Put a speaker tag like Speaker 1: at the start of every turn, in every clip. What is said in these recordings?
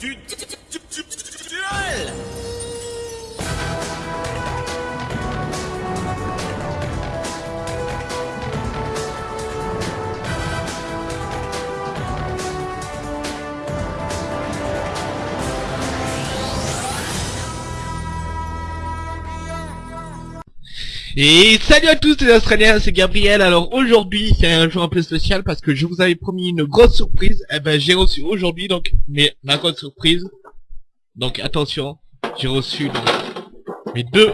Speaker 1: du
Speaker 2: Et salut à tous les Australiens, c'est Gabriel. Alors aujourd'hui, c'est un jour un peu spécial parce que je vous avais promis une grosse surprise. Eh ben, j'ai reçu aujourd'hui donc mes, ma grosse surprise. Donc attention, j'ai reçu donc, mes deux,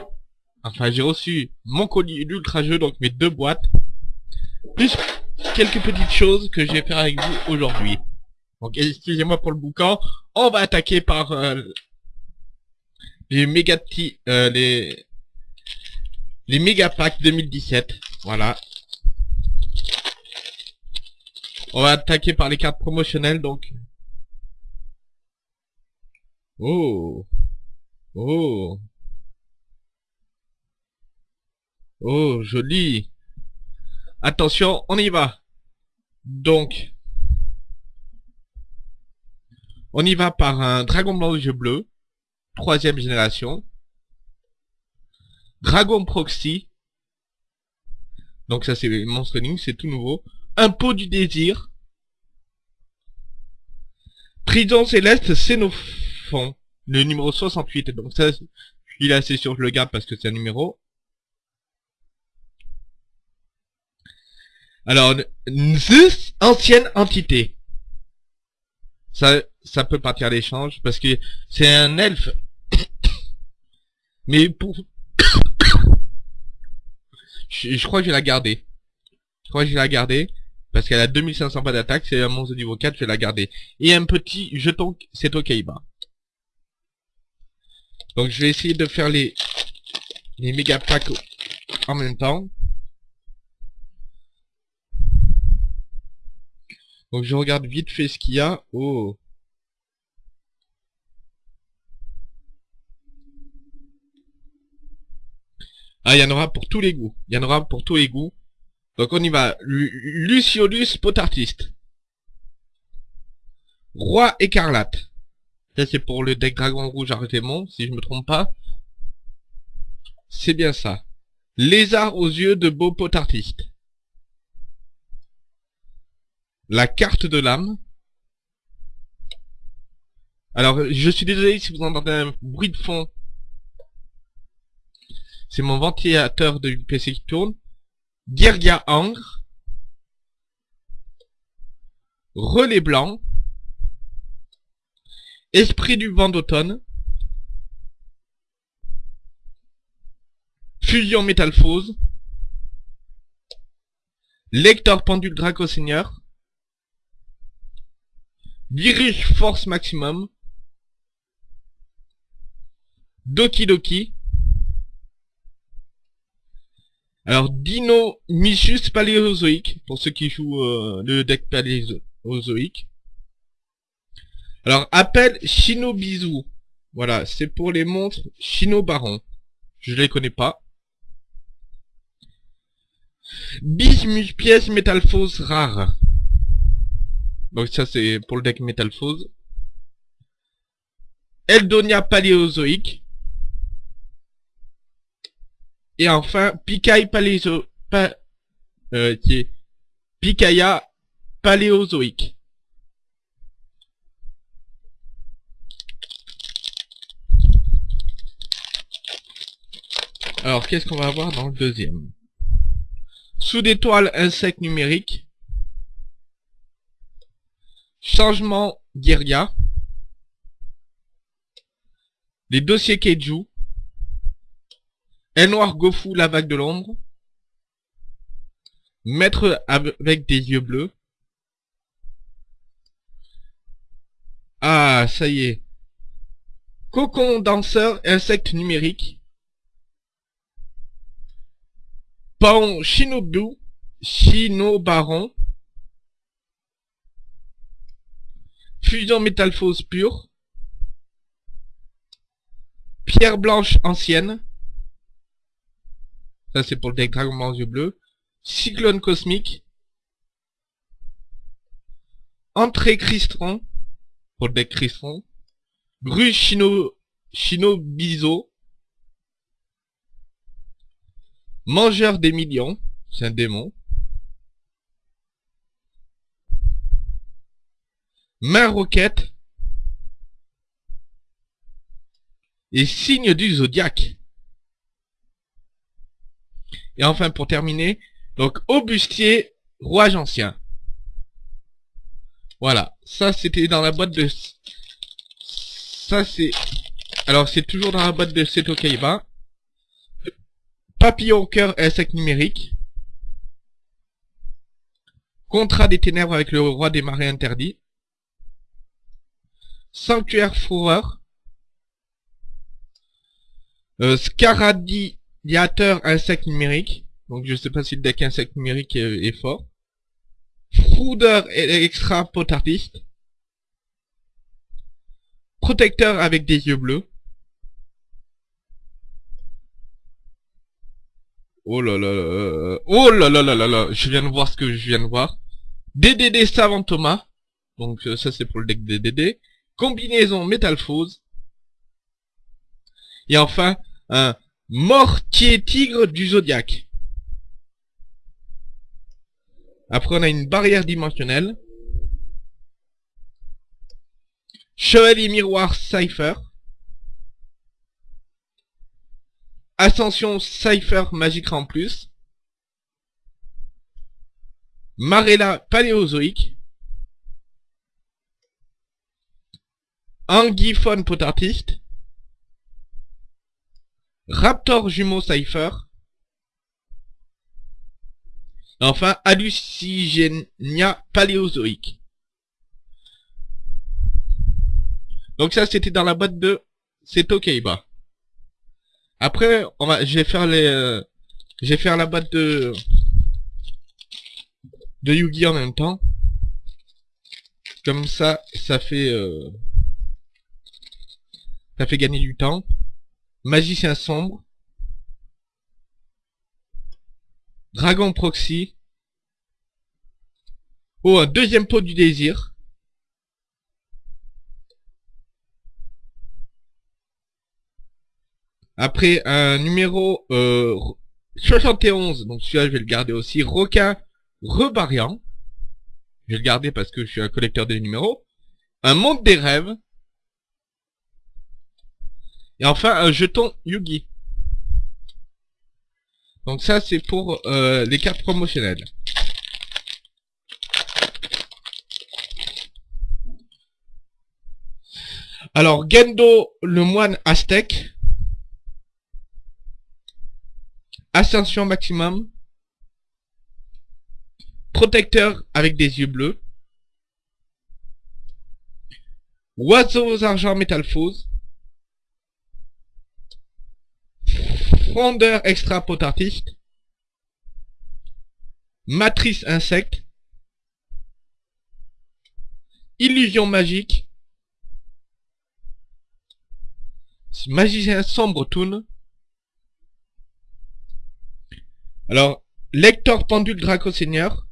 Speaker 2: enfin j'ai reçu mon colis d'ultra jeu, donc mes deux boîtes, plus quelques petites choses que je vais faire avec vous aujourd'hui. Donc excusez-moi pour le boucan. On va attaquer par euh, les méga petits, euh, les les méga packs 2017. Voilà. On va attaquer par les cartes promotionnelles, donc. Oh. Oh. Oh, joli. Attention, on y va. Donc. On y va par un dragon blanc aux yeux bleus. Troisième génération. Dragon Proxy. Donc ça c'est Monstre Link, c'est tout nouveau. Impôt du désir. Prison céleste Xénophon. Le numéro 68. Donc ça, il est assez sûr, je le garde parce que c'est un numéro. Alors, Zeus, ancienne entité. Ça, ça peut partir à l'échange parce que c'est un elfe. Mais pour, je, crois que je vais la garder. Je crois que je vais la garder. Parce qu'elle a 2500 pas d'attaque, c'est un monstre de niveau 4, je vais la garder. Et un petit jeton, c'est au Kaiba. Donc je vais essayer de faire les, les méga packs en même temps. Donc je regarde vite fait ce qu'il y a. Oh. Ah, il y en aura pour tous les goûts. Il y en aura pour tous les goûts. Donc on y va. Lu- Luciolus Potartiste. Roi écarlate. Ça c'est pour le deck dragon rouge Artémon, si je me trompe pas. C'est bien ça. Lézard aux yeux de beau potartiste. La carte de l'âme. Alors, je suis désolé si vous entendez un bruit de fond c'est mon ventilateur de PC qui tourne. Guerga Angre. Relais blanc. Esprit du vent d'automne. Fusion métalphose. Lecteur pendule Draco Seigneur. Dirige force maximum. Doki Doki. Alors, Dino Michus Paléozoïque, pour ceux qui jouent euh, le deck Paléozoïque. Alors, appel Shinobizu. Voilà, c'est pour les montres Shino Baron. Je les connais pas. Bismuth pièce métalphose rare. Donc ça c'est pour le deck métalphose. Eldonia Paléozoïque. Et enfin, Picaille paléo... Pa... Euh, paléozoïque. Alors, qu'est-ce qu'on va avoir dans le deuxième? Sous d'étoiles insectes numériques. Changement guérilla. Les dossiers Keiju. El Noir Gofu, la vague de l'ombre. Maître avec des yeux bleus. Ah, ça y est. Cocon danseur, insecte numérique. Paon Shinobu, Shinobaron. Fusion métalphose pure. Pierre blanche ancienne. Ça c'est pour le deck Dragon Ball yeux bleus. Cyclone cosmique. Entrée Cristron. Pour le deck Cristron. Gru Shino, Shinobizo. Mangeur des millions. C'est un démon. Main roquette. Et signe du zodiaque. Et enfin, pour terminer, donc, Aubustier, rouage ancien. Voilà. Ça, c'était dans la boîte de... Ça, c'est... Alors, c'est toujours dans la boîte de Seto Kaiba. Papillon cœur insecte numérique. Contrat des ténèbres avec le roi des marais interdits. Sanctuaire fourreur. Euh, Scaradiateur insecte numérique. Donc je sais pas si le deck insecte numérique est, fort. Frouder extra potardiste. Protecteur avec des yeux bleus. Oh là là là Oh là là là là là Je viens de voir ce que je viens de voir. DDD Savant Thomas. Donc euh, ça c'est pour le deck DDD. Combinaison Métalphose. Et enfin, un Mortier Tigre du Zodiaque. Après, on a une barrière dimensionnelle. Chevalier Miroir Cypher. Ascension Cypher Magique en plus. Marella Paléozoïque. Anguiphone Potartiste. Raptor Jumeau Cypher. Enfin, Hallucigenia paléozoïque. Donc ça, c'était dans la boîte de Seto Kaiba. Après, on va, je vais faire les, euh, je vais faire la boîte de de Yugi en même temps. Comme ça, ça fait, euh, ça fait gagner du temps. Magicien sombre. Dragon Proxy. Oh, un deuxième pot du désir. Après, un numéro euh, 71, donc celui-là je vais le garder aussi. Requin Rebariant. Je vais le garder parce que je suis un collecteur de numéros. Un monde des rêves. Et enfin, un jeton Yugi. Donc ça, c'est pour euh, les cartes promotionnelles. Alors, Gendo, le moine aztèque. Ascension maximum. Protecteur avec des yeux bleus. Oiseaux argent métalphose. Frondeur extra potartiste. Matrice insecte. Illusion magique. Magicien sombre toon. Alors, lecteur pendule Draco Seigneur.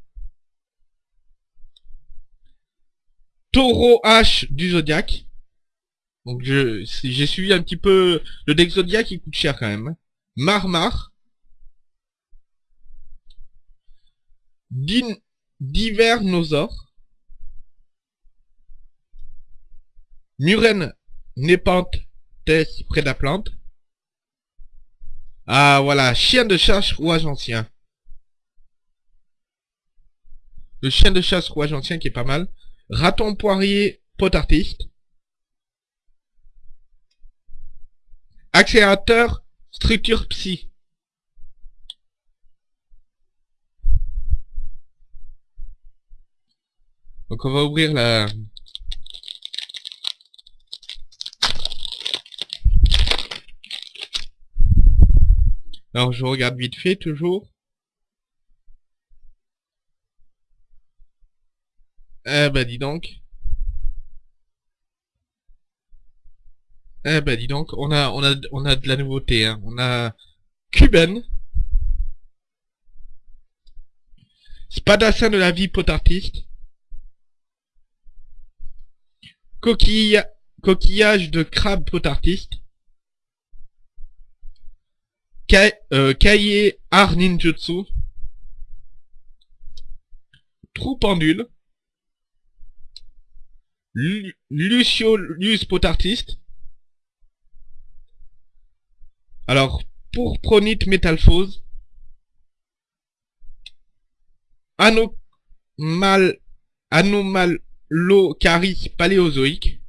Speaker 2: Taureau H du Zodiac. Donc j'ai suivi un petit peu le deck Zodiac qui coûte cher quand même. Marmar, Divernosaure, Muren Népante Tess Prédaplante. Ah voilà, chien de chasse rouage ancien. Le chien de chasse rouage ancien qui est pas mal. Raton poirier pot artiste. Accélérateur Structure psy. Donc on va ouvrir la... Alors je regarde vite fait toujours. Eh ben dis donc. Eh ben dis donc, on a de la nouveauté, hein. On a Cuben. Spadassin de la vie potartiste. Coquillage de crabe potartiste, euh, Kaie art ninjutsu, trou pendule, Lu Lucio Lus potartiste, alors pour pronite métalphose, Anomal Anomalocaris paléozoïque,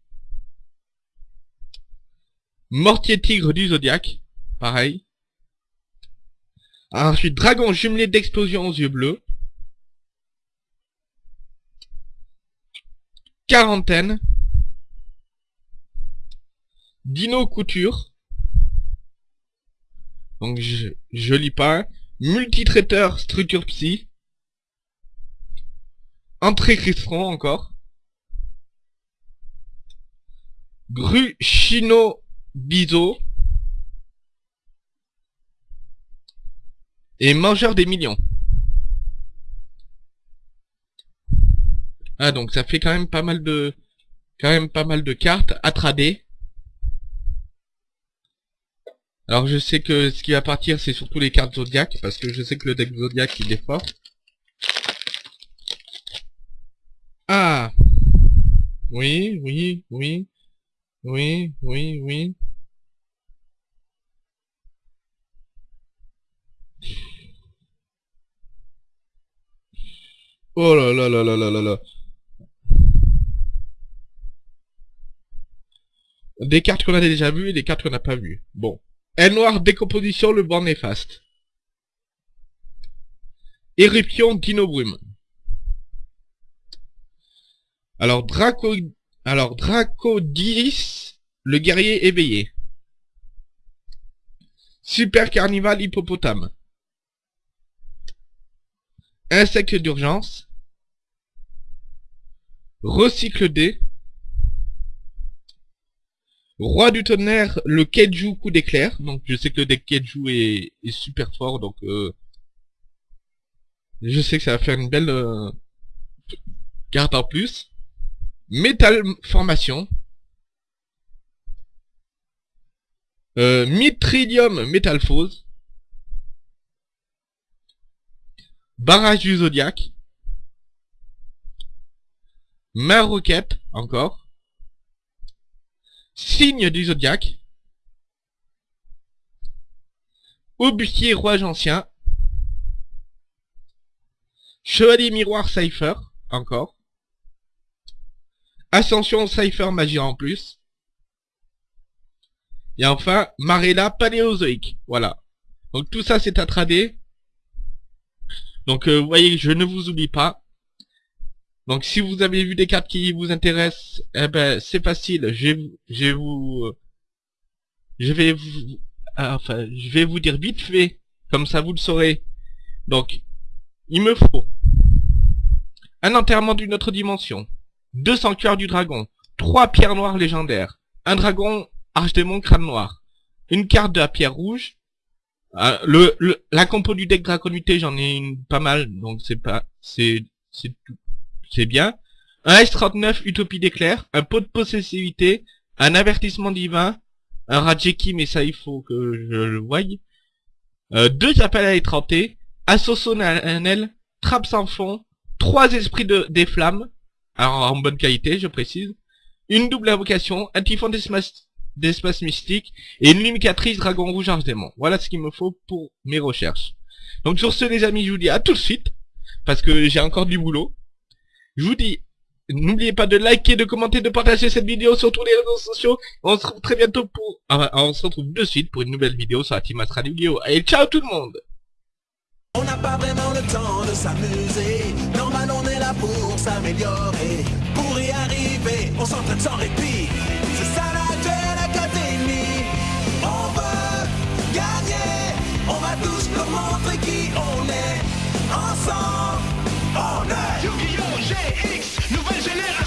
Speaker 2: Mortier tigre du zodiaque, pareil. Ensuite, dragon jumelé d'explosion aux yeux bleus. Quarantaine. Dino couture. Donc je, je lis pas. Multitraiteur structure psy. Entrée Cristron encore. Gru Chino Bizo. Et mangeur des millions. Ah donc ça fait quand même pas mal de quand même pas mal de cartes à trader. Alors je sais que ce qui va partir c'est surtout les cartes Zodiac parce que je sais que le deck Zodiac il est fort. Ah Oui, oui, oui. Oui, oui, oui. Oh là là là là là là là. Des cartes qu'on a déjà vues et des cartes qu'on n'a pas vues. Bon. L noir, décomposition, le banc néfaste. Éruption, Dino Brume. Alors, Draco... Alors, Dracodis, le guerrier éveillé. Super Carnival Hippopotame. Insecte d'urgence. Recycle D. Roi du tonnerre, le Keiju coup d'éclair. Donc je sais que le deck Keiju est, super fort, donc euh, je sais que ça va faire une belle euh, carte en plus. Métal formation. Euh, Mitridium métalphose. Barrage du Zodiac. Main roquette, encore. Signe du Zodiac. Aubustier Roi Ancien. Chevalier Miroir Cypher, encore. Ascension Cypher Magie en plus. Et enfin, Marella Paléozoïque. Voilà. Donc tout ça c'est à trader. Donc euh, vous voyez, je ne vous oublie pas. Donc si vous avez vu des cartes qui vous intéressent, eh ben c'est facile. Je vais, je vous, je vais vous, ah, enfin, je vais vous dire vite fait, comme ça vous le saurez. Donc, il me faut un enterrement d'une autre dimension, 200 cœurs du dragon, 3 pierres noires légendaires, un dragon archdémon crâne noir, une carte de la pierre rouge, euh, le, la compo du deck draconité j'en ai une pas mal, donc c'est pas, c'est, c'est c'est bien. Un S39 Utopie d'éclair, un pot de possessivité, un avertissement divin, un Rajeki, mais ça il faut que je le voie. Euh, deux appels à étranter, assaut solennel, trappe sans fond, trois esprits de, des flammes, alors en bonne qualité, je précise, une double invocation, un typhon d'espace mystique, et une lumicatrice dragon rouge arche démon. Voilà ce qu'il me faut pour mes recherches. Donc sur ce les amis, je vous dis à tout de suite, parce que j'ai encore du boulot. Je vous dis, n'oubliez pas de liker, de commenter, de partager cette vidéo sur tous les réseaux sociaux. On se retrouve très bientôt pour... Ah, ah, on se retrouve de suite pour une nouvelle vidéo sur la Team Astra Video. Allez, ciao tout le monde
Speaker 3: On n'a pas vraiment le temps de s'amuser. Normal, on est là pour s'améliorer. Pour y arriver, on s'entraîne sans répit. C'est ça la. On gagner. On va tous leur montrer qui on est. Ensemble, on est
Speaker 4: projet X, nouvelle génération.